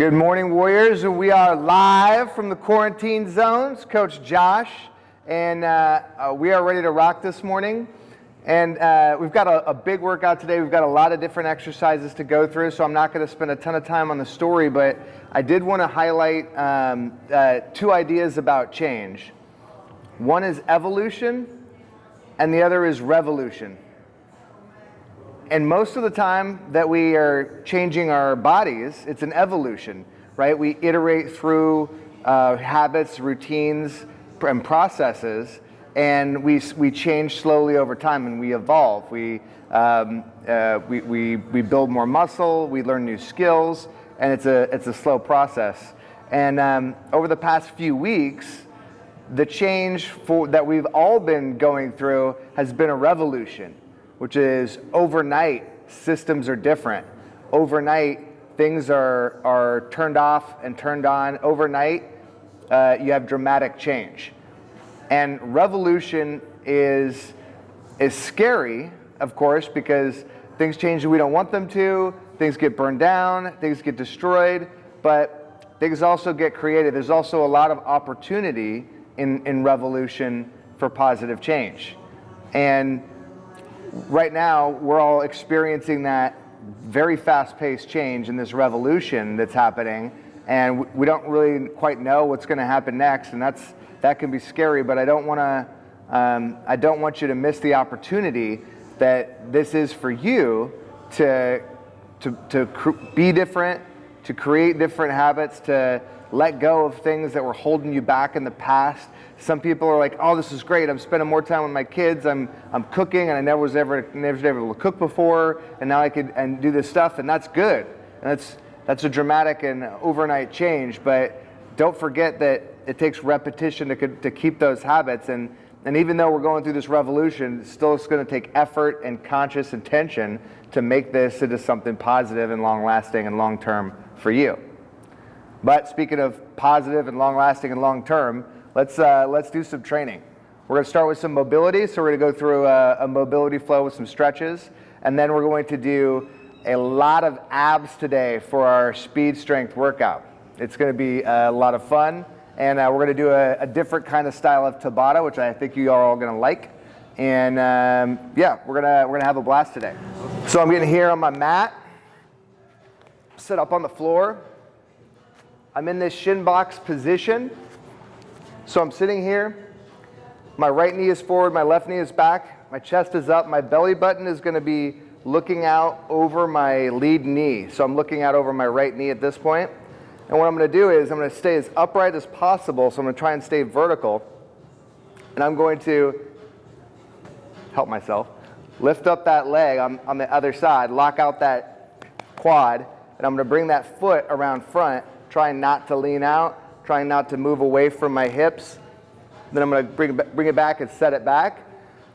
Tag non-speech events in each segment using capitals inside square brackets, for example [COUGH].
Good morning, Warriors. We are live from the quarantine zones. Coach Josh, and uh, uh, we are ready to rock this morning. And uh, we've got a, a, big workout today. We've got a lot of different exercises to go through, so I'm not going to spend a ton of time on the story, but I did want to highlight um, uh, two ideas about change. One is evolution, and the other is revolution. And most of the time that we are changing our bodies, it's an evolution, right? We iterate through uh, habits, routines, and processes, and we, we change slowly over time and we evolve. We, um, uh, we, we, we build more muscle, we learn new skills, and it's a, it's a slow process. And um, over the past few weeks, the change for, that we've all been going through has been a revolution which is overnight systems are different. Overnight things are, are turned off and turned on. Overnight uh, you have dramatic change. And revolution is, is scary, of course, because things change we don't want them to, things get burned down, things get destroyed, but things also get created. There's also a lot of opportunity in, in revolution for positive change. And right now we're all experiencing that very fast-paced change in this revolution that's happening and we don't really quite know what's going to happen next and that's that can be scary but I don't want to um, I don't want you to miss the opportunity that this is for you to to, to be different to create different habits to let go of things that were holding you back in the past. Some people are like, oh, this is great. I'm spending more time with my kids. I'm, I'm cooking and I never was ever, never was able to cook before. And now I could and do this stuff and that's good. And that's, that's a dramatic and overnight change. But don't forget that it takes repetition to, to keep those habits. And, and even though we're going through this revolution, still it's going to take effort and conscious intention to make this into something positive and long lasting and long term for you. But speaking of positive and long lasting and long term, let's, uh, let's do some training. We're going to start with some mobility. So we're going to go through a, a mobility flow with some stretches. And then we're going to do a lot of abs today for our speed strength workout. It's going to be a lot of fun. And uh, we're going to do a, a, different kind of style of Tabata, which I think you are all going to like. And um, yeah, we're going to we're gonna have a blast today. So I'm getting here on my mat, sit up on the floor. I'm in this shin box position. So I'm sitting here. My right knee is forward, my left knee is back, my chest is up, my belly button is going to be looking out over my lead knee. So I'm looking out over my right knee at this point. And what I'm going to do is I'm going to stay as upright as possible. So I'm going to try and stay vertical. And I'm going to help myself, lift up that leg on, on the other side, lock out that quad, and I'm going to bring that foot around front trying not to lean out, trying not to move away from my hips. Then I'm to bring, bring it back and set it back.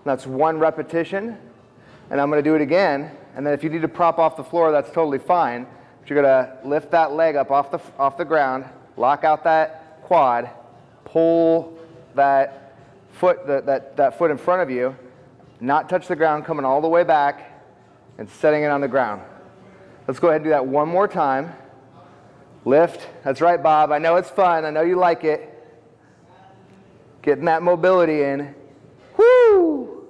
That's one repetition. And I'm going to do it again. And then if you need to prop off the floor, that's totally fine. But you're going to lift that leg up off the, off the ground, lock out that quad, pull that foot, that, that foot in front of you, not touch the ground, coming all the way back and setting it on the ground. Let's go ahead and do that one more time. Lift. That's right, Bob. I know it's fun. I know you like it. Getting that mobility in. Whoo!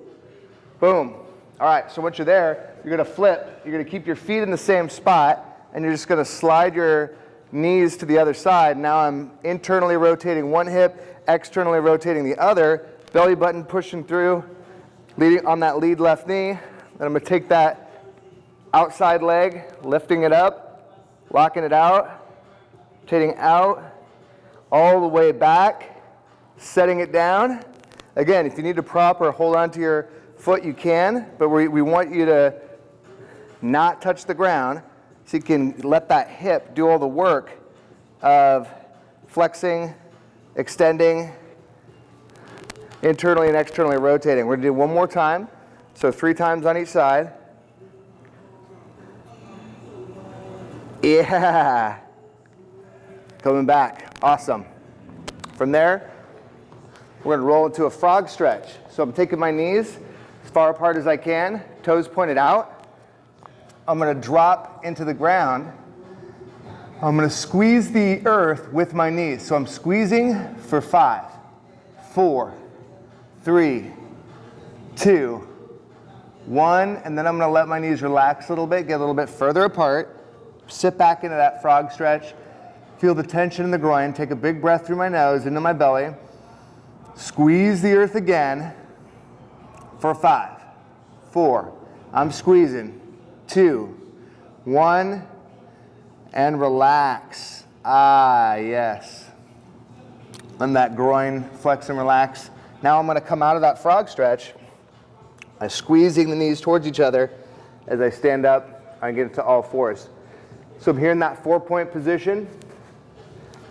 Boom. All right, so once you're there, you're going to flip. You're going to keep your feet in the same spot, and you're just going to slide your knees to the other side. Now I'm internally rotating one hip, externally rotating the other, belly button pushing through, leading on that lead left knee. Then I'm going to take that outside leg, lifting it up, locking it out, rotating out, all the way back, setting it down. Again, if you need to prop or hold on to your foot, you can, but we, we want you to not touch the ground so you can let that hip do all the work of flexing, extending, internally and externally rotating. We're to do one more time. So three times on each side. Yeah. Coming back. Awesome. From there, we're to roll into a frog stretch. So I'm taking my knees as far apart as I can, toes pointed out. I'm going to drop into the ground, I'm going to squeeze the earth with my knees. So I'm squeezing for five, four, three, two, one, and then I'm going to let my knees relax a little bit, get a little bit further apart, sit back into that frog stretch, feel the tension in the groin, take a big breath through my nose into my belly, squeeze the earth again for five, four, I'm squeezing, two, one, and relax. Ah, yes. Let that groin flex and relax. Now I'm going to come out of that frog stretch. I'm squeezing the knees towards each other as I stand up. I get into all fours. So I'm here in that four-point position,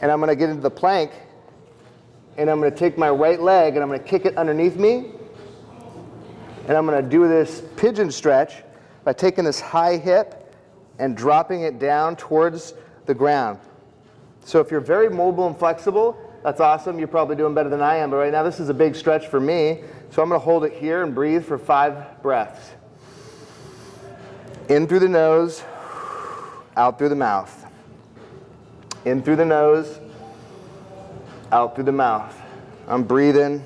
and I'm going to get into the plank, and I'm going to take my right leg and I'm going to kick it underneath me, and I'm going to do this pigeon stretch by taking this high hip and dropping it down towards the ground. So if you're very mobile and flexible, that's awesome. You're probably doing better than I am. But right now, this is a big stretch for me. So I'm going to hold it here and breathe for five breaths. In through the nose, out through the mouth. In through the nose, out through the mouth. I'm breathing.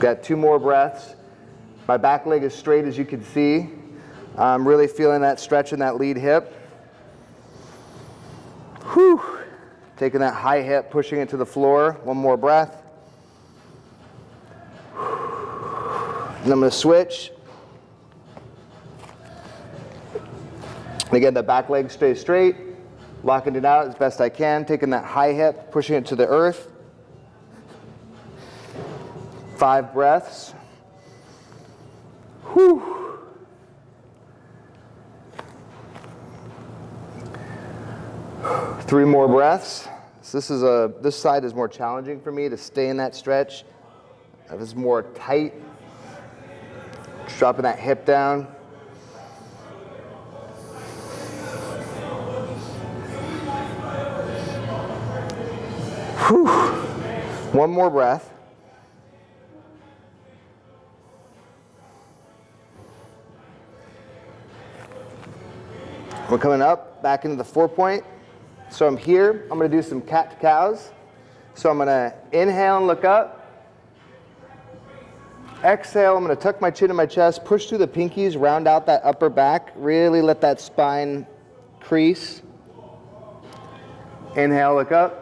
Got two more breaths. My back leg is straight as you can see. I'm really feeling that stretch in that lead hip. Whew. Taking that high hip, pushing it to the floor. One more breath. And I'm to switch. Again, the back leg stays straight. Locking it out as best I can. Taking that high hip, pushing it to the earth. Five breaths. Whew. Three more breaths. So this is a this side is more challenging for me to stay in that stretch. It's more tight, dropping that hip down. Whew. One more breath. We're coming up back into the four point. So I'm here. I'm going to do some cat to cows. So I'm going to inhale and look up. Exhale, I'm to tuck my chin in my chest, push through the pinkies, round out that upper back, really let that spine crease. Inhale, look up.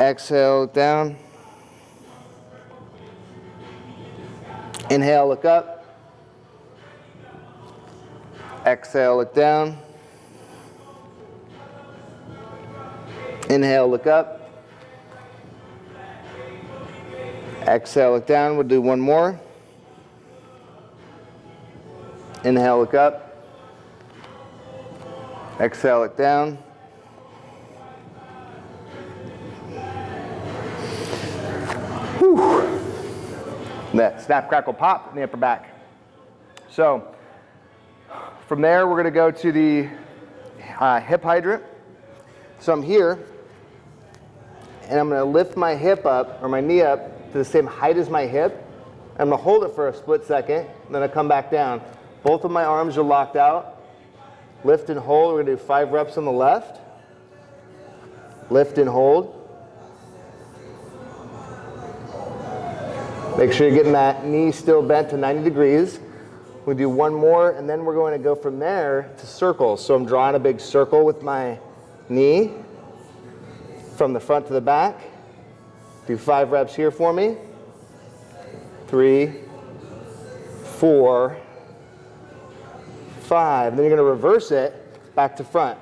Exhale, look down. Inhale, look up. Exhale, look down. Inhale, look up. Exhale, look down. We'll do one more. Inhale, look up. Exhale, look down. That snap, crackle, pop in the upper back. So, from there, we're going to go to the uh, hip hydrant. So I'm here, and I'm going to lift my hip up, or my knee up, to the same height as my hip. I'm going to hold it for a split second, then I come back down. Both of my arms are locked out. Lift and hold. We're going to do five reps on the left. Lift and hold. Make sure you're getting that knee still bent to 90 degrees. We do one more, and then we're going to go from there to circles. So I'm drawing a big circle with my knee from the front to the back. Do five reps here for me. Three, four, five. Then you're going to reverse it back to front.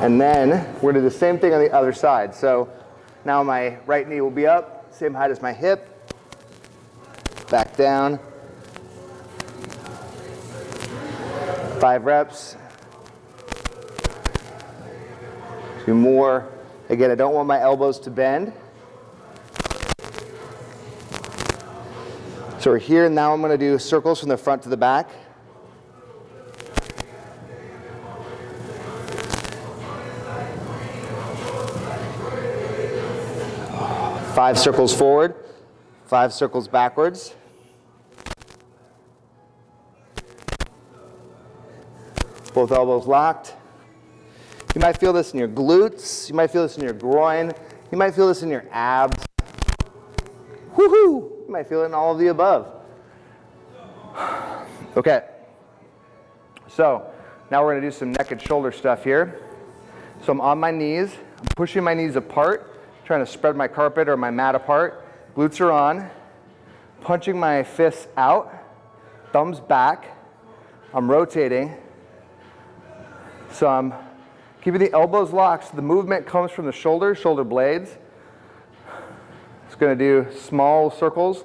And then we're gonna do the same thing on the other side. So now my right knee will be up, same height as my hip. Back down. Five reps. Two more. Again, I don't want my elbows to bend. So we're here, and now I'm gonna do circles from the front to the back. Five circles forward, five circles backwards. Both elbows locked. You might feel this in your glutes. You might feel this in your groin. You might feel this in your abs. Woohoo! You might feel it in all of the above. Okay. So now we're going to do some neck and shoulder stuff here. So I'm on my knees. I'm pushing my knees apart, trying to spread my carpet or my mat apart. Glutes are on. Punching my fists out. Thumbs back. I'm rotating. So I'm keeping the elbows locked. So the movement comes from the shoulders, shoulder blades. It's going to do small circles.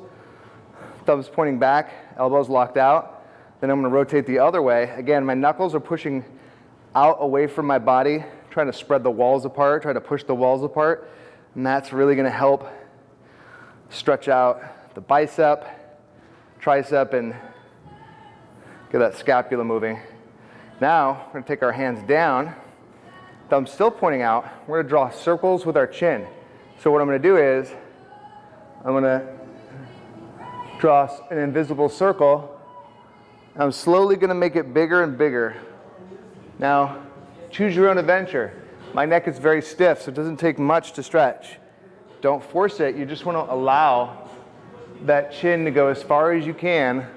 Thumbs pointing back, elbows locked out. Then I'm to rotate the other way. Again, my knuckles are pushing out away from my body, trying to spread the walls apart, trying to push the walls apart. And that's really going to help stretch out the bicep, tricep, and get that scapula moving. Now, we're to take our hands down, thumb still pointing out. We're to draw circles with our chin. So what I'm going to do is, I'm going to draw an invisible circle. I'm slowly going to make it bigger and bigger. Now, choose your own adventure. My neck is very stiff, so it doesn't take much to stretch. Don't force it. You just want to allow that chin to go as far as you can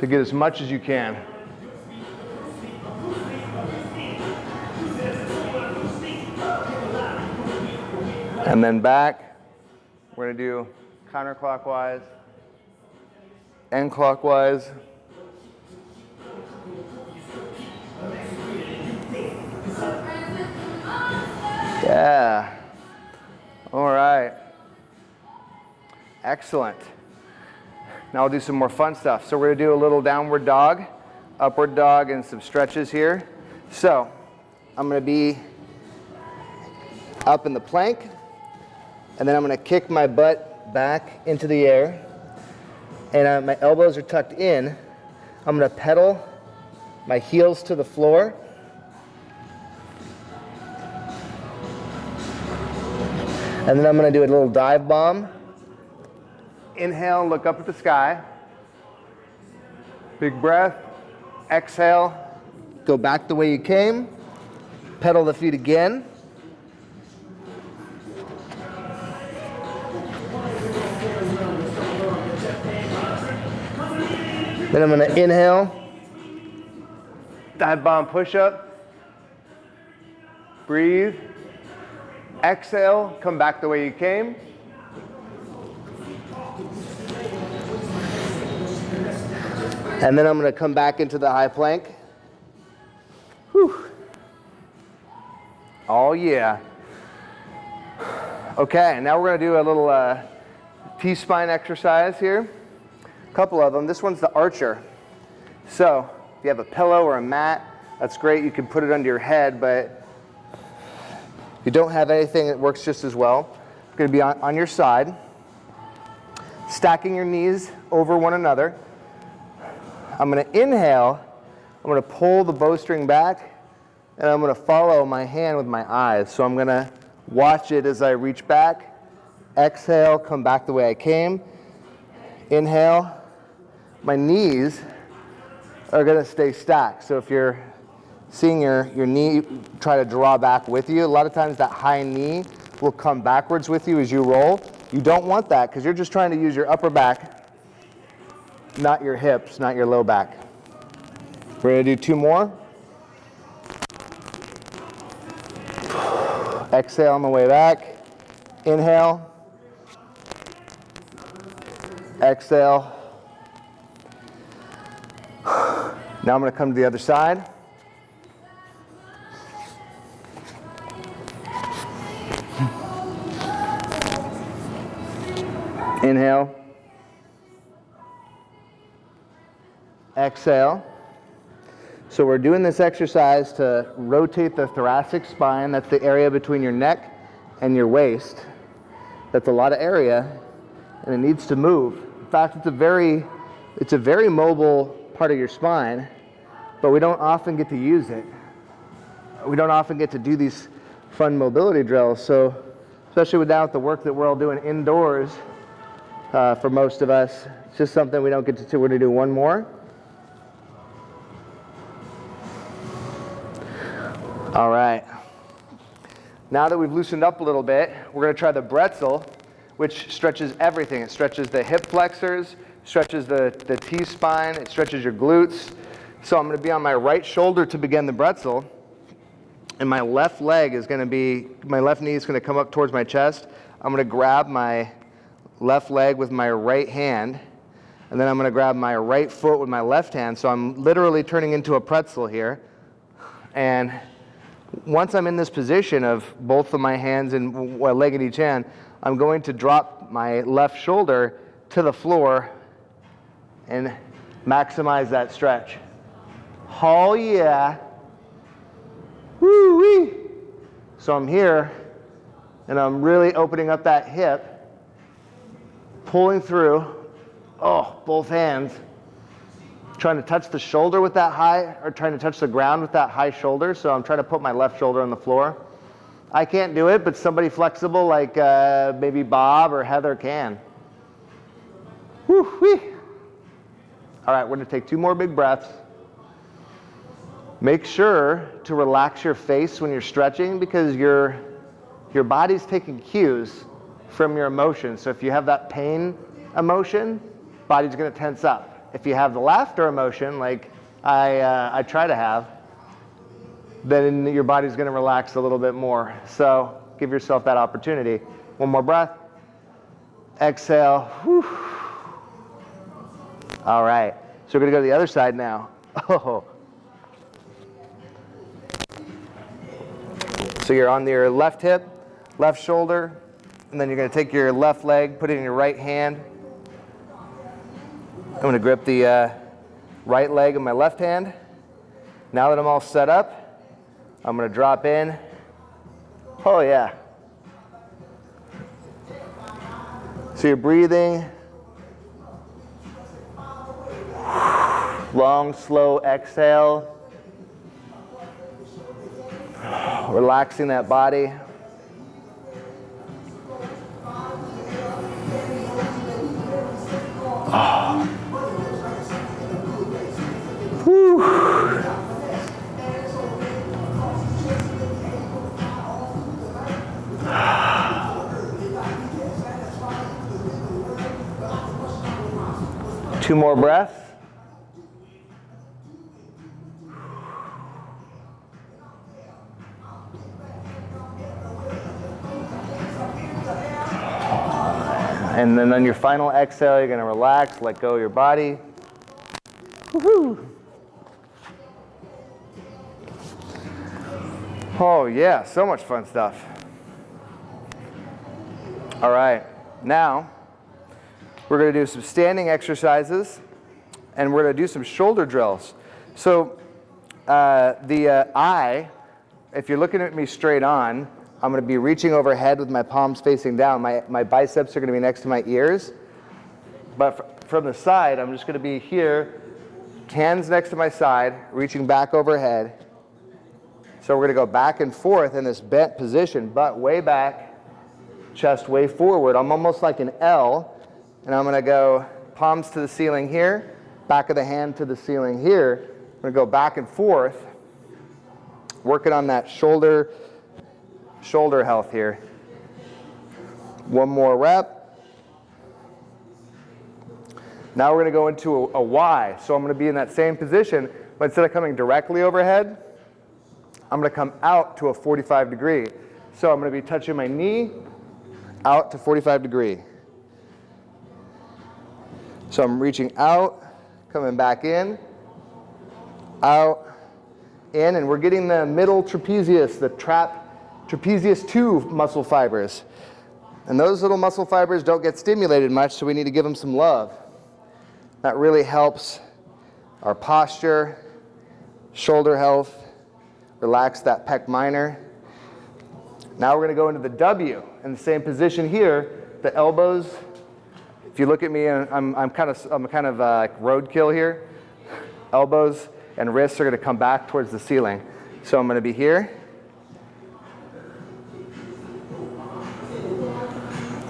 to get as much as you can. And then back. We're to do counterclockwise and clockwise. Yeah. All right. Excellent. Now we'll do some more fun stuff. So we're to do a little downward dog, upward dog, and some stretches here. So I'm to be up in the plank, and then I'm to kick my butt back into the air, and uh, my elbows are tucked in. I'm to pedal my heels to the floor. And then I'm going to do a little dive bomb. Inhale, look up at the sky. Big breath. Exhale, go back the way you came. Pedal the feet again. Then I'm going to inhale, dive bomb push up, breathe, exhale, come back the way you came. And then I'm going to come back into the high plank. Whew. Oh, yeah. Okay, and now we're going to do a little uh, T-spine exercise here. A couple of them. This one's the archer. So if you have a pillow or a mat, that's great. You can put it under your head, but if you don't have anything, that works just as well. It's going to be on, on your side, stacking your knees over one another. I'm going to inhale. I'm going to pull the bowstring back, and I'm going to follow my hand with my eyes. So I'm going to watch it as I reach back. Exhale, come back the way I came. Inhale, my knees are going to stay stacked. So if you're seeing your, your knee try to draw back with you, a lot of times that high knee will come backwards with you as you roll. You don't want that because you're just trying to use your upper back, not your hips, not your low back. We're to do two more. Exhale on the way back. Inhale. Exhale. [SIGHS] Now I'm to come to the other side. Inhale. Exhale. So we're doing this exercise to rotate the thoracic spine. That's the area between your neck and your waist. That's a lot of area, and it needs to move. In fact, it's a very, it's a very mobile part of your spine, but we don't often get to use it. We don't often get to do these fun mobility drills. So especially with now with the work that we're all doing indoors uh, for most of us. It's just something we don't get to do. We're going to do one more. All right. Now that we've loosened up a little bit, we're going to try the bretzel, which stretches everything. It stretches the hip flexors, stretches the, the T-spine, it stretches your glutes. So I'm going to be on my right shoulder to begin the bretzel, and my left leg is going to be, my left knee is going to come up towards my chest. I'm going to grab my left leg with my right hand, and then I'm going to grab my right foot with my left hand. So I'm literally turning into a pretzel here. And once I'm in this position of both of my hands and a leg in each hand, I'm going to drop my left shoulder to the floor and maximize that stretch. Oh yeah. Woo wee. So I'm here and I'm really opening up that hip, pulling through. Oh, both hands trying to touch the shoulder with that high, or trying to touch the ground with that high shoulder. So I'm trying to put my left shoulder on the floor. I can't do it, but somebody flexible like uh, maybe Bob or Heather can. Woo-wee. All right, we're gonna take two more big breaths. Make sure to relax your face when you're stretching because your, your body's taking cues from your emotions. So if you have that pain emotion, body's gonna tense up. If you have the laughter emotion, like I, uh, I try to have, then your body's going to relax a little bit more. So give yourself that opportunity. One more breath. Exhale. Whew. All right. So we're going to go to the other side now. [LAUGHS] Oh. So you're on your left hip, left shoulder, and then you're going to take your left leg, put it in your right hand, I'm going to grip the uh, right leg of my left hand. Now that I'm all set up, I'm going to drop in. Oh yeah. So you're breathing. Long, slow exhale. Relaxing that body. Two more breaths. And then on your final exhale, you're going to relax, let go of your body. Oh yeah, so much fun stuff. All right, now we're to do some standing exercises and we're to do some shoulder drills. So uh, the uh, eye, if you're looking at me straight on, I'm going to be reaching overhead with my palms facing down. My, my biceps are going to be next to my ears. But from the side, I'm just going to be here, hands next to my side, reaching back overhead. So we're going to go back and forth in this bent position, butt way back, chest way forward. I'm almost like an L, and I'm going to go palms to the ceiling here, back of the hand to the ceiling here. I'm going to go back and forth, working on that shoulder, shoulder health here. One more rep. Now we're going to go into a, a Y. So I'm going to be in that same position, but instead of coming directly overhead, I'm going to come out to a 45 degree. So I'm going to be touching my knee out to 45 degree. So I'm reaching out, coming back in, out, in, and we're getting the middle trapezius, the trap, trapezius 2 muscle fibers. And those little muscle fibers don't get stimulated much, so we need to give them some love. That really helps our posture, shoulder health, Relax that pec minor. Now we're going to go into the W in the same position here. The elbows, if you look at me, I'm, I'm kind of, I'm kind of uh, like roadkill here. Elbows and wrists are going to come back towards the ceiling. So I'm going to be here.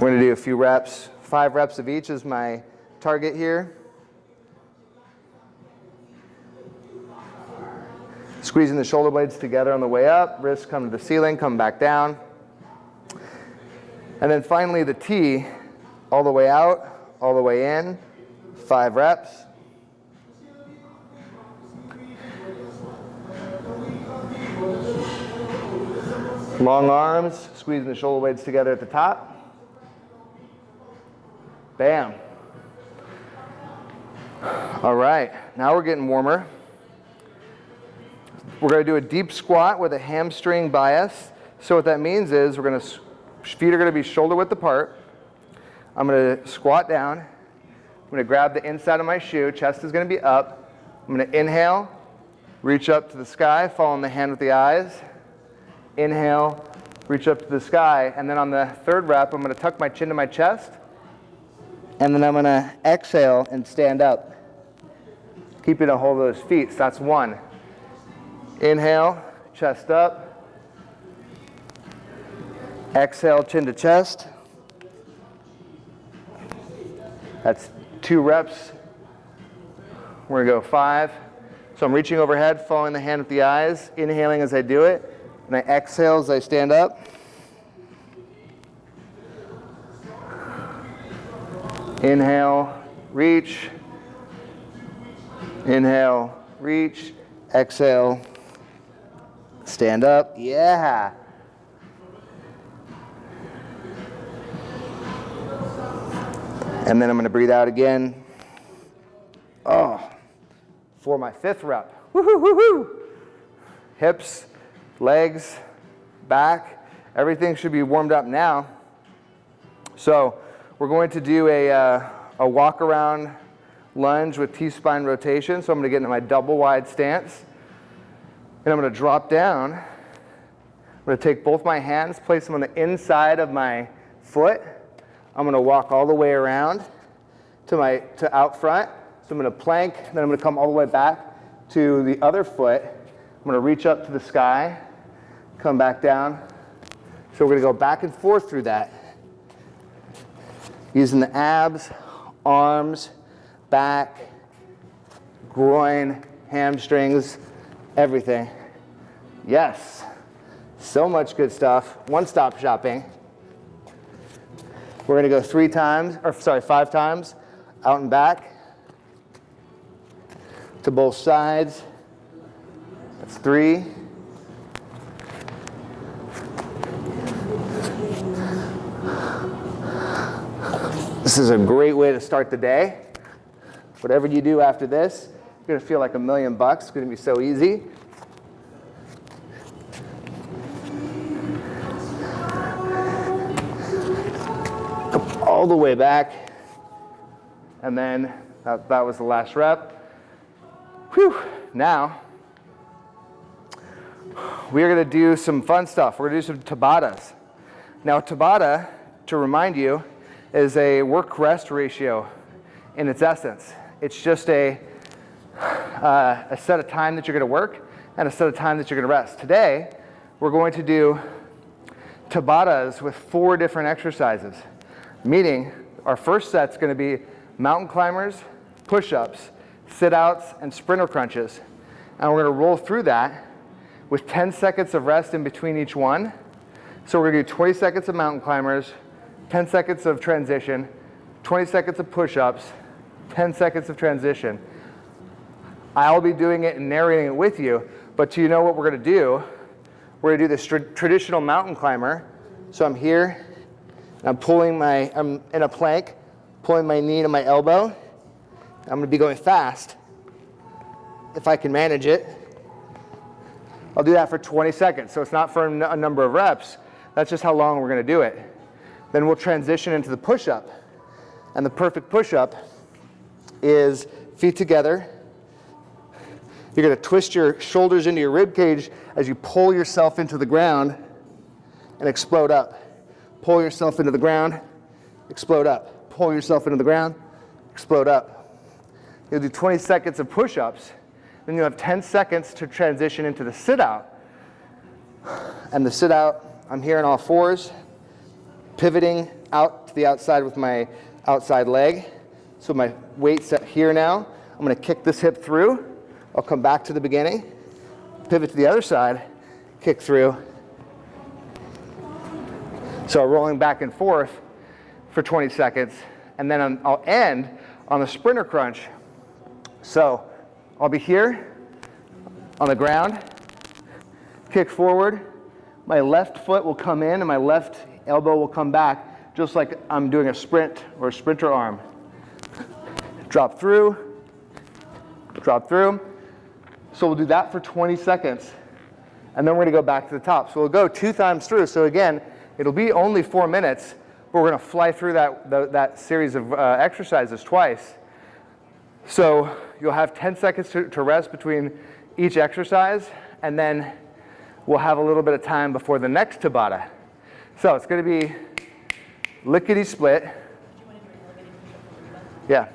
We're going to do a few reps. Five reps of each is my target here. Squeezing the shoulder blades together on the way up, wrists come to the ceiling, come back down. And then finally the T, all the way out, all the way in, five reps. Long arms, squeezing the shoulder blades together at the top. Bam. All right, now we're getting warmer. We're going to do a deep squat with a hamstring bias. So what that means is we're going to, feet are going to be shoulder width apart. I'm going to squat down. I'm going to grab the inside of my shoe. Chest is going to be up. I'm going to inhale, reach up to the sky, following the hand with the eyes. Inhale, reach up to the sky. And then on the third rep, I'm going to tuck my chin to my chest. And then I'm going to exhale and stand up. Keeping a hold of those feet. So that's one. Inhale, chest up. Exhale, chin to chest. That's two reps. We're going to go five. So I'm reaching overhead, following the hand with the eyes, inhaling as I do it, and I exhale as I stand up. Inhale, reach. Inhale, reach. Exhale, Stand up. Yeah. And then I'm going to breathe out again. Oh, for my fifth rep. Woohoo, woohoo. Hips, legs, back, everything should be warmed up now. So we're going to do a, uh, a walk around lunge with T-spine rotation. So I'm going to get into my double wide stance. And I'm going to drop down. I'm going to take both my hands, place them on the inside of my foot. I'm going to walk all the way around to my to out front. So I'm going to plank, then I'm going to come all the way back to the other foot. I'm going to reach up to the sky, come back down. So we're going to go back and forth through that. Using the abs, arms, back, groin, hamstrings, everything. Yes, so much good stuff. One-stop shopping. We're to go three times, or sorry, five times, out and back to both sides. That's three. This is a great way to start the day. Whatever you do after this, you're gonna feel like a million bucks. It's gonna be so easy. all the way back. And then that, that was the last rep. Whew. Now, we are gonna do some fun stuff. We're gonna do some Tabatas. Now Tabata, to remind you, is a work-rest ratio in its essence. It's just a uh, a set of time that you're going to work and a set of time that you're going to rest. Today, we're going to do Tabatas with four different exercises, meaning our first set's going to be mountain climbers, push-ups, sit-outs, and sprinter crunches. And we're to roll through that with 10 seconds of rest in between each one. So we're to do 20 seconds of mountain climbers, 10 seconds of transition, 20 seconds of push-ups, 10 seconds of transition. I'll be doing it and narrating it with you, but do you know what we're gonna do? We're gonna do this traditional mountain climber. So I'm here, I'm pulling my, I'm in a plank, pulling my knee to my elbow. I'm gonna be going fast, if I can manage it. I'll do that for 20 seconds, so it's not for a number of reps, that's just how long we're gonna do it. Then we'll transition into the push-up. And the perfect push-up is feet together, you're going to twist your shoulders into your rib cage as you pull yourself into the ground and explode up. Pull yourself into the ground, explode up. Pull yourself into the ground, explode up. You'll do 20 seconds of push-ups, then you'll have 10 seconds to transition into the sit-out. And the sit-out, I'm here on all fours, pivoting out to the outside with my outside leg. So my weight's set here now. I'm gonna kick this hip through. I'll come back to the beginning, pivot to the other side, kick through. So rolling back and forth for 20 seconds, and then I'll end on the sprinter crunch. So I'll be here on the ground, kick forward, my left foot will come in and my left elbow will come back, just like I'm doing a sprint or a sprinter arm. Drop through, drop through. So we'll do that for 20 seconds. And then we're gonna go back to the top. So we'll go two times through. So again, it'll be only four minutes, but we're gonna fly through that, the, that series of uh, exercises twice. So you'll have 10 seconds to, to rest between each exercise, and then we'll have a little bit of time before the next Tabata. So it's gonna be lickety split. Yeah.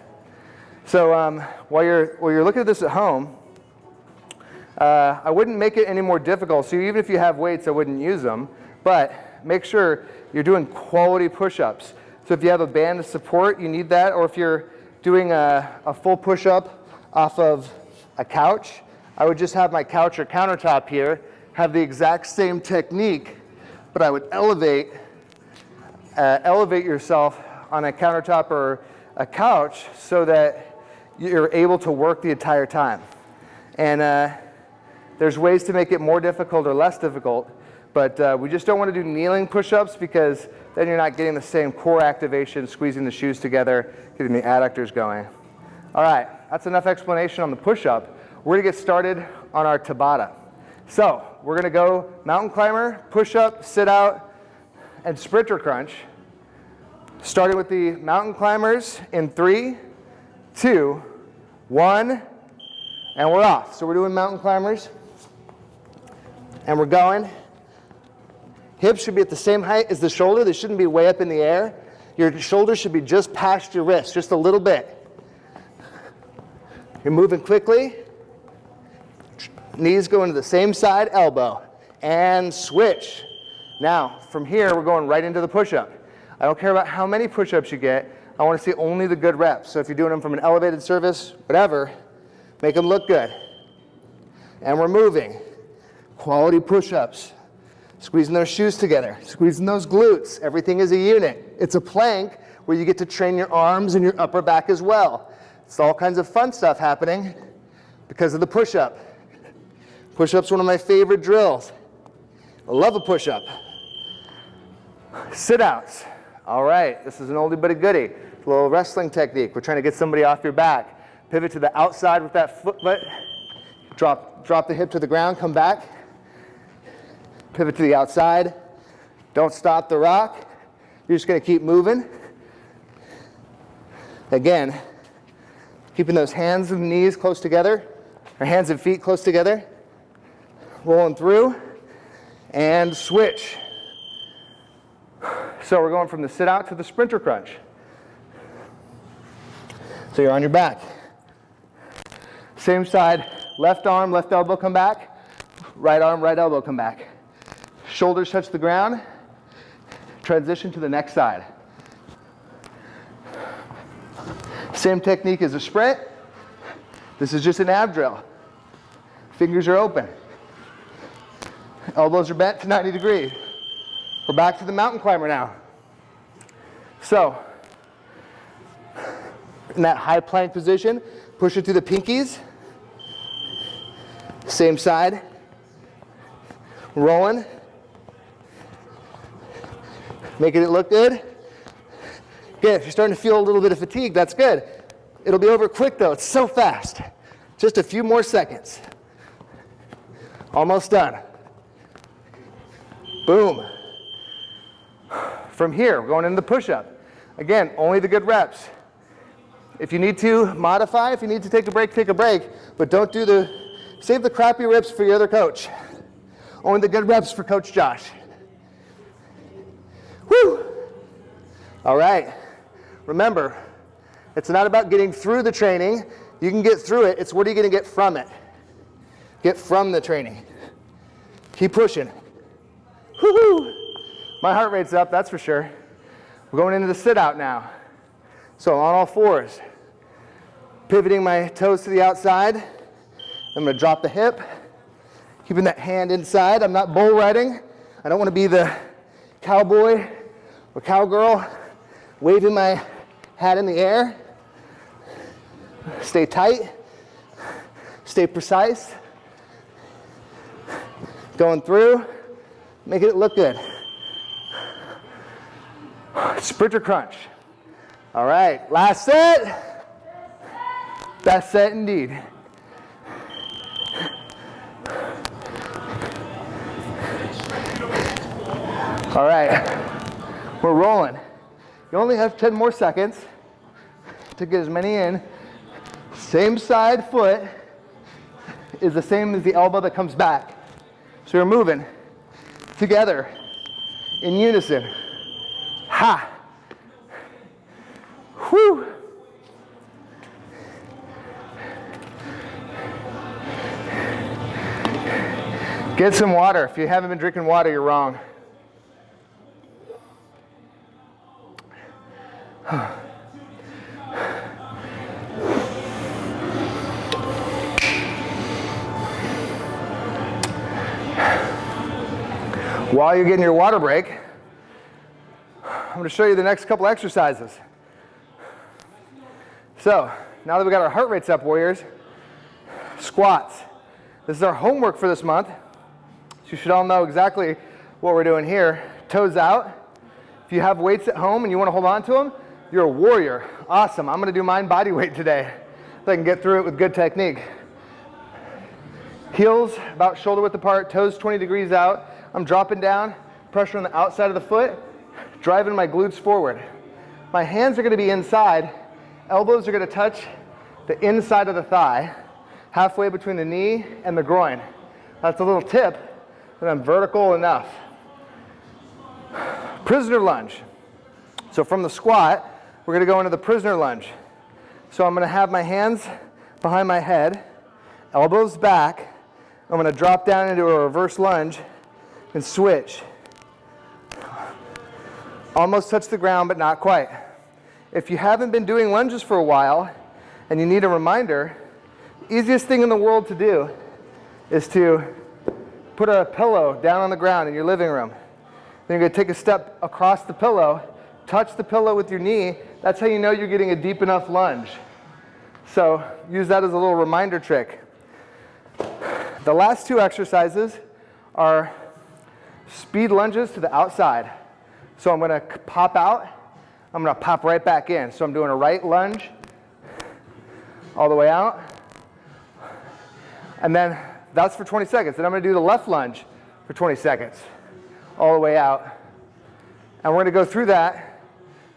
So um, while, you're, while you're looking at this at home, uh, I wouldn't make it any more difficult. So even if you have weights, I wouldn't use them. But make sure you're doing quality push-ups. So if you have a band of support, you need that. Or if you're doing a, a full push-up off of a couch, I would just have my couch or countertop here, have the exact same technique, but I would elevate, uh, elevate yourself on a countertop or a couch so that you're able to work the entire time. And uh, there's ways to make it more difficult or less difficult, but uh, we just don't want to do kneeling push-ups because then you're not getting the same core activation, squeezing the shoes together, getting the adductors going. All right, that's enough explanation on the push-up. We're gonna get started on our Tabata. So we're gonna go mountain climber, push-up, sit-out, and sprinter crunch. Starting with the mountain climbers in three, two, one, and we're off. So we're doing mountain climbers, and we're going. Hips should be at the same height as the shoulder. They shouldn't be way up in the air. Your shoulder should be just past your wrist, just a little bit. You're moving quickly. Knees go into the same side, elbow, and switch. Now, from here, we're going right into the push-up. I don't care about how many push-ups you get. I want to see only the good reps. So if you're doing them from an elevated surface, whatever, make them look good. And we're moving. Quality push-ups. Squeezing those shoes together, squeezing those glutes. Everything is a unit. It's a plank where you get to train your arms and your upper back as well. It's all kinds of fun stuff happening because of the push-up. Push-up's one of my favorite drills. I love a push-up. Sit-outs. All right, this is an oldie but a goodie. a little wrestling technique. We're trying to get somebody off your back. Pivot to the outside with that foot, drop, drop the hip to the ground, come back. Pivot to the outside. Don't stop the rock. You're just gonna keep moving. Again, keeping those hands and knees close together, or hands and feet close together. Rolling through, and switch. So we're going from the sit out to the sprinter crunch. So you're on your back. Same side, left arm, left elbow come back, right arm, right elbow come back. Shoulders touch the ground, transition to the next side. Same technique as a sprint. This is just an ab drill. Fingers are open. Elbows are bent to 90 degrees. We're back to the mountain climber now. So, in that high plank position, push it through the pinkies. Same side. Rolling. Making it look good. Good, if you're starting to feel a little bit of fatigue, that's good. It'll be over quick though, it's so fast. Just a few more seconds. Almost done. Boom. From here, we're going into the push-up. Again, only the good reps. If you need to modify, if you need to take a break, take a break, but don't do the, save the crappy reps for your other coach. Only the good reps for Coach Josh. Whew. All right. Remember, it's not about getting through the training. You can get through it. It's what are you going to get from it? Get from the training. Keep pushing. Woohoo! My heart rate's up, that's for sure. We're going into the sit out now. So on all fours, pivoting my toes to the outside. I'm to drop the hip, keeping that hand inside. I'm not bull riding. I don't want to be the cowboy or cowgirl waving my hat in the air. Stay tight, stay precise. Going through, making it look good. Sprinter crunch. All right, last set. Best set indeed. All right, we're rolling. You only have 10 more seconds to get as many in. Same side foot is the same as the elbow that comes back. So you're moving together in unison. Ha! Whew! Get some water. If you haven't been drinking water, you're wrong. While you're getting your water break, I'm going to show you the next couple exercises. So, now that we got our heart rates up, warriors, squats. This is our homework for this month. So you should all know exactly what we're doing here. Toes out. If you have weights at home and you want to hold on to them, you're a warrior. Awesome. I'm going to do mine body weight today so I can get through it with good technique. Heels about shoulder width apart, toes 20 degrees out. I'm dropping down, pressure on the outside of the foot, driving my glutes forward. My hands are going to be inside. Elbows are going to touch the inside of the thigh, halfway between the knee and the groin. That's a little tip that I'm vertical enough. Prisoner lunge. So from the squat, we're going to go into the prisoner lunge. So I'm going to have my hands behind my head, elbows back. I'm going to drop down into a reverse lunge and switch. Almost touch the ground, but not quite. If you haven't been doing lunges for a while and you need a reminder, easiest thing in the world to do is to put a pillow down on the ground in your living room. Then you're going to take a step across the pillow touch the pillow with your knee, that's how you know you're getting a deep enough lunge. So use that as a little reminder trick. The last two exercises are speed lunges to the outside. So I'm going to pop out, I'm going to pop right back in. So I'm doing a right lunge all the way out. And then that's for 20 seconds. Then I'm going to do the left lunge for 20 seconds all the way out. And we're going to go through that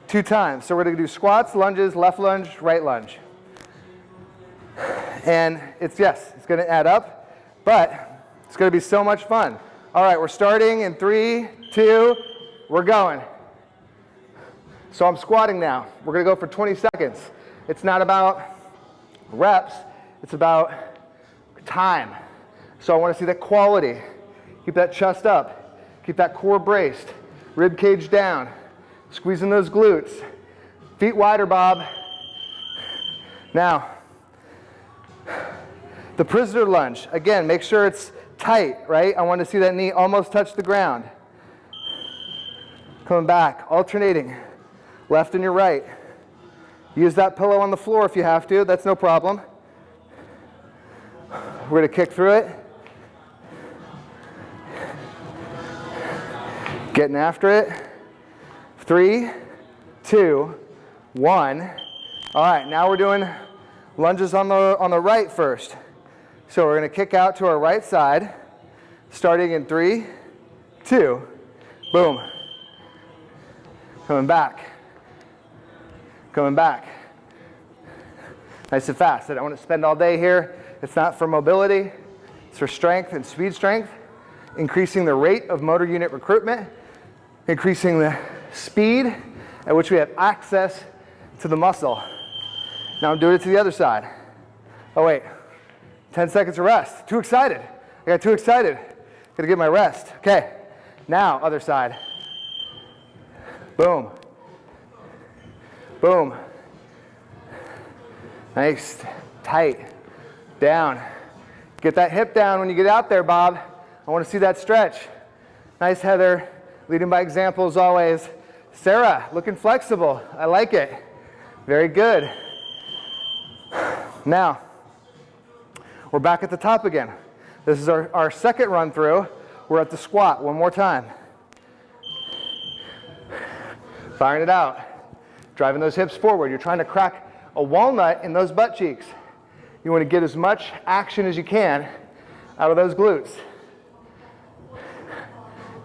two times. So we're going to do squats, lunges, left lunge, right lunge. And it's, yes, it's going to add up, but it's going to be so much fun. All right, we're starting in three, two, we're going. So I'm squatting now. We're going to go for 20 seconds. It's not about reps, it's about time. So I want to see that quality. Keep that chest up. Keep that core braced. Rib cage down. Squeezing those glutes. Feet wider, Bob. Now, the prisoner lunge. Again, make sure it's tight, right? I want to see that knee almost touch the ground. Coming back, alternating, left and your right. Use that pillow on the floor if you have to, that's no problem. We're to kick through it. Getting after it. Three, two, one. All right, now we're doing lunges on the, on the right first. So we're to kick out to our right side, starting in three, two, boom. Coming back, coming back. Nice and fast. I don't want to spend all day here. It's not for mobility. It's for strength and speed strength, increasing the rate of motor unit recruitment, increasing the speed at which we have access to the muscle. Now I'm doing it to the other side. Oh wait, 10 seconds of rest. Too excited. I got too excited. Gotta get my rest. Okay, now other side. Boom. Boom. Nice, tight, down. Get that hip down when you get out there, Bob. I want to see that stretch. Nice, Heather. Leading by example as always. Sarah, looking flexible. I like it. Very good. Now, we're back at the top again. This is our, our second run through. We're at the squat one more time. Firing it out. Driving those hips forward. You're trying to crack a walnut in those butt cheeks. You want to get as much action as you can out of those glutes.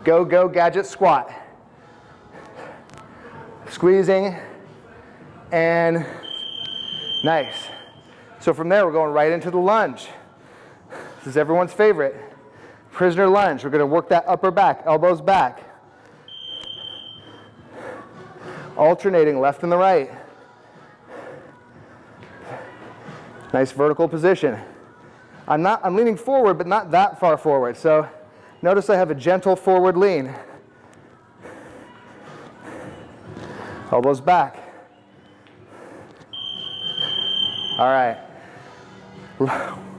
Go, go, gadget squat. Squeezing and nice. So from there, we're going right into the lunge. This is everyone's favorite. Prisoner lunge. We're going to work that upper back, elbows back. Alternating left and the right. Nice vertical position. I'm, not, I'm leaning forward, but not that far forward. So notice I have a gentle forward lean. Elbows back. All right.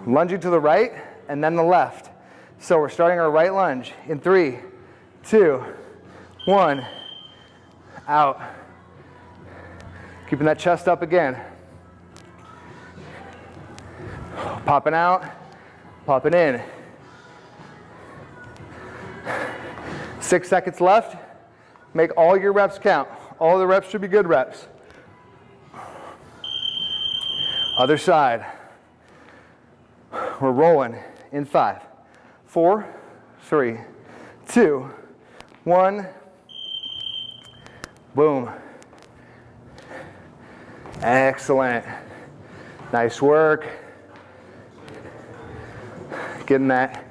Lunging to the right and then the left. So we're starting our right lunge in three, two, one, out. Keeping that chest up again. Popping out, popping in. Six seconds left. Make all your reps count. All the reps should be good reps. Other side. We're rolling in five, four, three, two, one. Boom. Excellent. Nice work getting that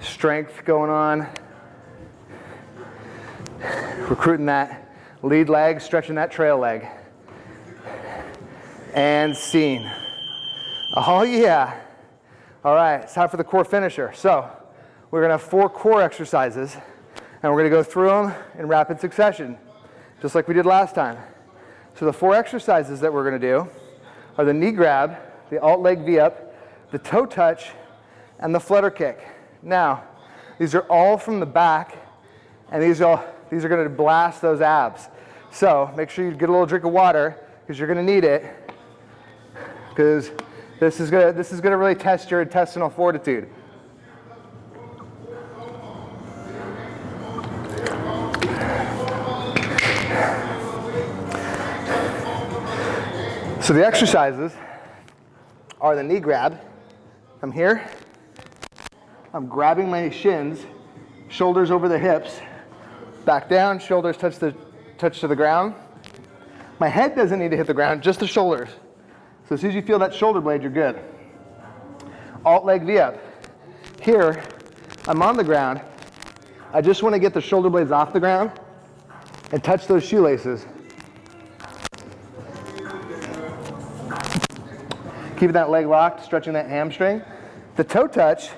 strength going on. Recruiting that lead leg, stretching that trail leg. And scene. Oh yeah. All right, it's time for the core finisher. So we're gonna have four core exercises and we're gonna go through them in rapid succession, just like we did last time. So the four exercises that we're gonna do are the knee grab, the alt leg V-up, the toe touch, and the flutter kick. Now, these are all from the back, and these are, these are gonna blast those abs. So make sure you get a little drink of water, because you're gonna need it, because this is gonna, this is gonna really test your intestinal fortitude. So the exercises are the knee grab. I'm here. I'm grabbing my shins, shoulders over the hips, back down, shoulders touch, the, touch to the ground. My head doesn't need to hit the ground, just the shoulders. So as soon as you feel that shoulder blade, you're good. Alt leg V up. Here, I'm on the ground. I just want to get the shoulder blades off the ground and touch those shoelaces. Keeping that leg locked, stretching that hamstring. The toe touch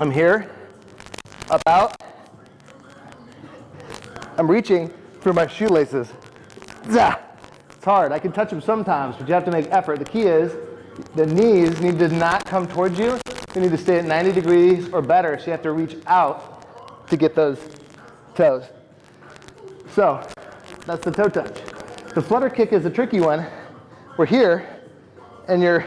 I'm here, up out. I'm reaching for my shoelaces. Zah! It's hard. I can touch them sometimes, but you have to make effort. The key is the knees need to not come towards you. You need to stay at 90 degrees or better, so you have to reach out to get those toes. So that's the toe touch. The flutter kick is a tricky one. We're here, and you're,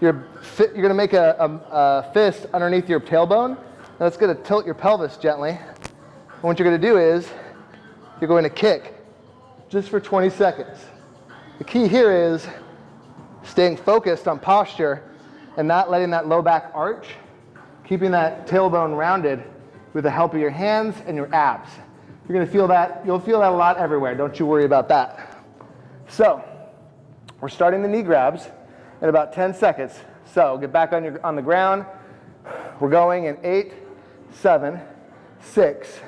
you're you're going to make a, a, a, fist underneath your tailbone. That's going to tilt your pelvis gently. And what you're going to do is you're going to kick just for 20 seconds. The key here is staying focused on posture and not letting that low back arch, keeping that tailbone rounded with the help of your hands and your abs. You're going to feel that, you'll feel that a lot everywhere. Don't you worry about that. So, we're starting the knee grabs in about 10 seconds. So get back on, your, on the ground. We're going in eight, seven, six,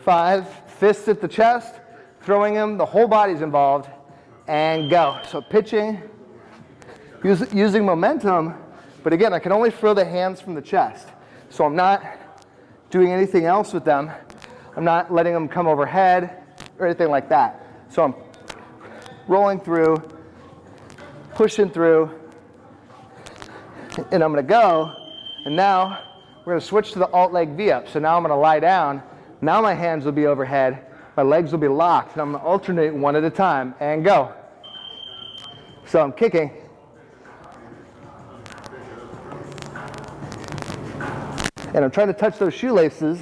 five, fists at the chest, throwing them, the whole body's involved, and go. So pitching, use, using momentum, but again, I can only throw the hands from the chest. So I'm not doing anything else with them. I'm not letting them come overhead or anything like that. So I'm rolling through, pushing through, and I'm gonna go, and now we're gonna switch to the alt leg V-up. So now I'm gonna lie down, now my hands will be overhead, my legs will be locked, and I'm gonna alternate one at a time, and go. So I'm kicking, and I'm trying to touch those shoelaces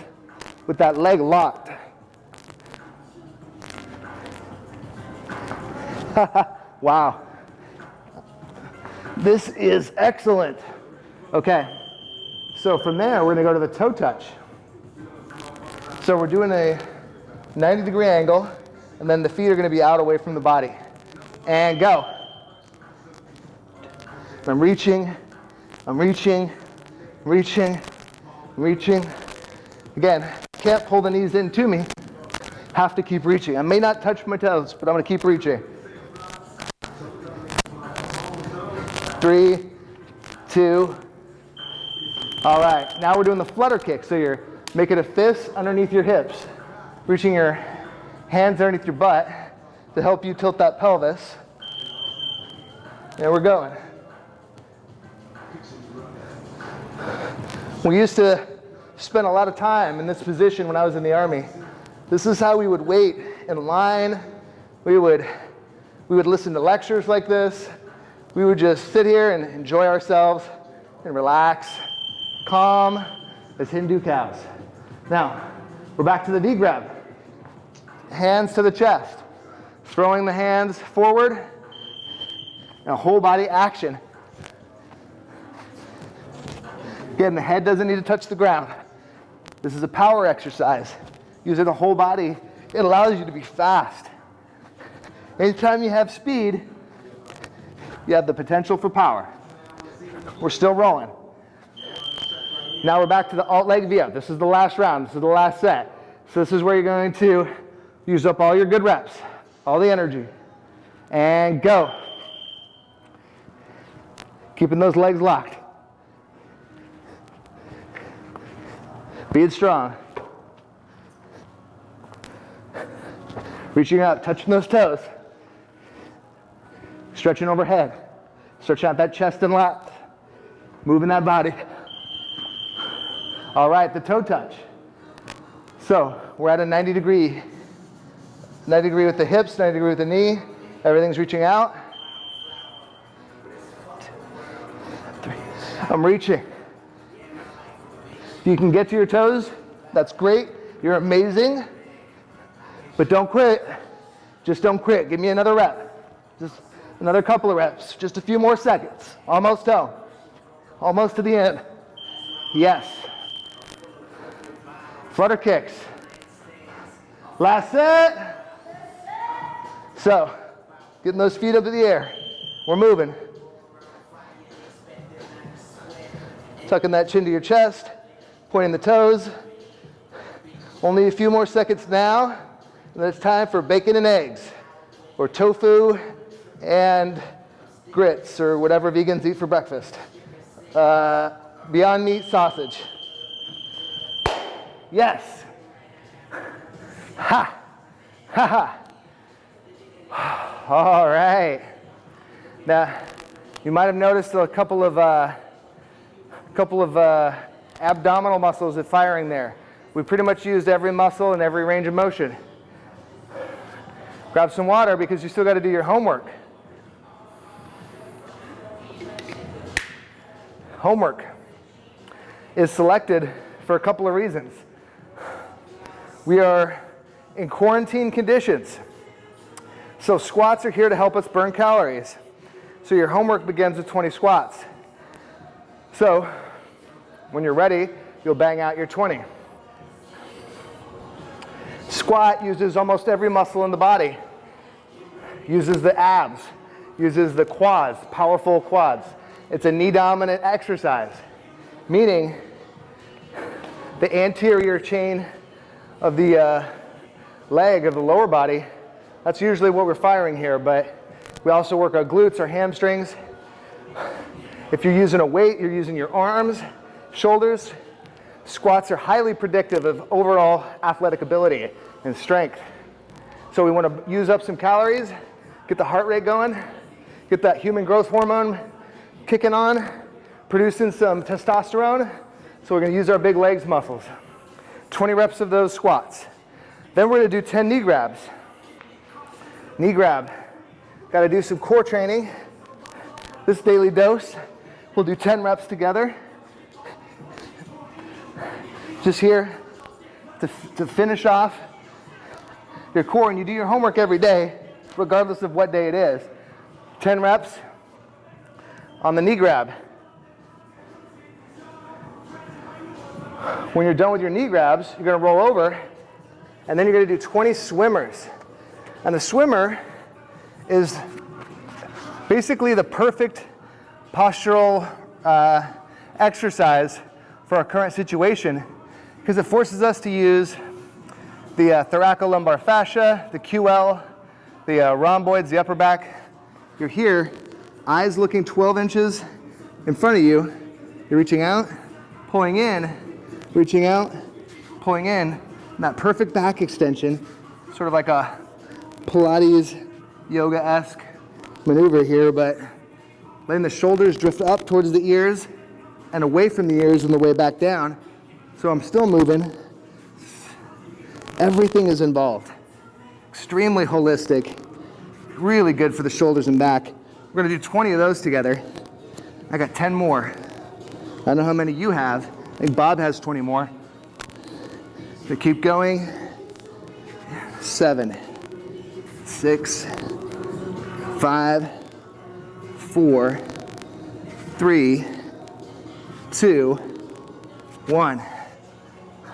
with that leg locked. [LAUGHS] wow. This is excellent. Okay, so from there, we're gonna go to the toe touch. So we're doing a 90 degree angle, and then the feet are gonna be out away from the body. And go. I'm reaching, I'm reaching, reaching, reaching. Again, can't pull the knees in to me. Have to keep reaching. I may not touch my toes, but I'm gonna keep reaching. Three, two. All right, now we're doing the flutter kick. So you're making a fist underneath your hips, reaching your hands underneath your butt to help you tilt that pelvis. And we're going. We used to spend a lot of time in this position when I was in the Army. This is how we would wait in line. We would, we would listen to lectures like this. We would just sit here and enjoy ourselves and relax, calm as Hindu cows. Now, we're back to the V grab. Hands to the chest, throwing the hands forward, and a whole body action Again, the head doesn't need to touch the ground. This is a power exercise. Using the whole body, it allows you to be fast. Anytime you have speed, you have the potential for power. We're still rolling. Now we're back to the alt leg V-up. This is the last round. This is the last set. So this is where you're going to use up all your good reps, all the energy. And go. Keeping those legs locked. Being strong. Reaching out, touching those toes. Stretching overhead. Stretching out that chest and lat. Moving that body. All right, the toe touch. So we're at a 90 degree. 90 degree with the hips, 90 degree with the knee. Everything's reaching out. I'm reaching you can get to your toes, that's great. You're amazing. But don't quit. Just don't quit. Give me another rep. Just another couple of reps. Just a few more seconds. Almost home. Almost to the end. Yes. Flutter kicks. Last set. So, getting those feet up in the air. We're moving. Tucking that chin to your chest pointing the toes. Only a few more seconds now, and it's time for bacon and eggs, or tofu and grits, or whatever vegans eat for breakfast. Uh, Beyond Meat sausage. Yes. Ha. Ha ha. [SIGHS] All right. Now, you might have noticed a couple of, uh, couple of uh, abdominal muscles at firing there. We pretty much used every muscle and every range of motion. Grab some water because you still got to do your homework. Homework is selected for a couple of reasons. We are in quarantine conditions. So squats are here to help us burn calories. So your homework begins with 20 squats. So when you're ready, you'll bang out your 20. Squat uses almost every muscle in the body. Uses the abs, uses the quads, powerful quads. It's a knee dominant exercise, meaning the anterior chain of the uh, leg of the lower body, that's usually what we're firing here, but we also work our glutes, our hamstrings. If you're using a weight, you're using your arms, shoulders. Squats are highly predictive of overall athletic ability and strength. So we want to use up some calories, get the heart rate going, get that human growth hormone kicking on, producing some testosterone. So we're going to use our big legs muscles. 20 reps of those squats. Then we're going to do 10 knee grabs. Knee grab. Got to do some core training. This daily dose. We'll do 10 reps together. Just here to, to finish off your core. And you do your homework every day, regardless of what day it is. 10 reps on the knee grab. When you're done with your knee grabs, you're going to roll over, and then you're going to do 20 swimmers. And the swimmer is basically the perfect postural uh, exercise for our current situation because it forces us to use the uh, thoracolumbar fascia, the QL, the uh, rhomboids, the upper back. You're here, eyes looking 12 inches in front of you. You're reaching out, pulling in, reaching out, pulling in. That perfect back extension, sort of like a Pilates yoga-esque maneuver here, but letting the shoulders drift up towards the ears and away from the ears on the way back down. So I'm still moving. Everything is involved. Extremely holistic, really good for the shoulders and back. We're gonna do 20 of those together. I got 10 more. I don't know how many you have. I think Bob has 20 more. So keep going. Seven, six, five, four, three, two, one.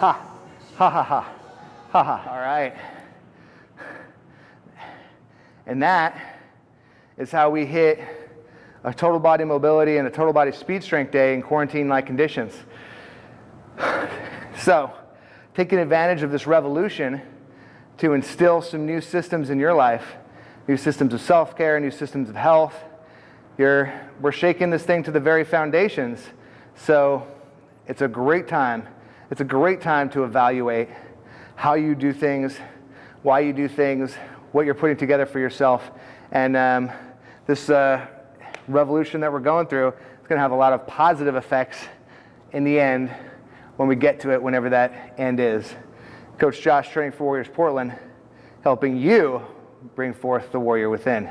Ha, ha, ha, ha, ha. All right. And that is how we hit a total body mobility and a total body speed strength day in quarantine-like conditions. So, taking advantage of this revolution to instill some new systems in your life, new systems of self-care, new systems of health. You're, we're shaking this thing to the very foundations. So it's a great time. It's a great time to evaluate how you do things, why you do things, what you're putting together for yourself. And um, this uh, revolution that we're going through is going to have a lot of positive effects in the end when we get to it, whenever that end is. Coach Josh, Training for Warriors Portland, helping you bring forth the warrior within.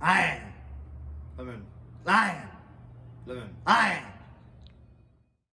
Lion. Lemon. Lion. Lemon. Lion.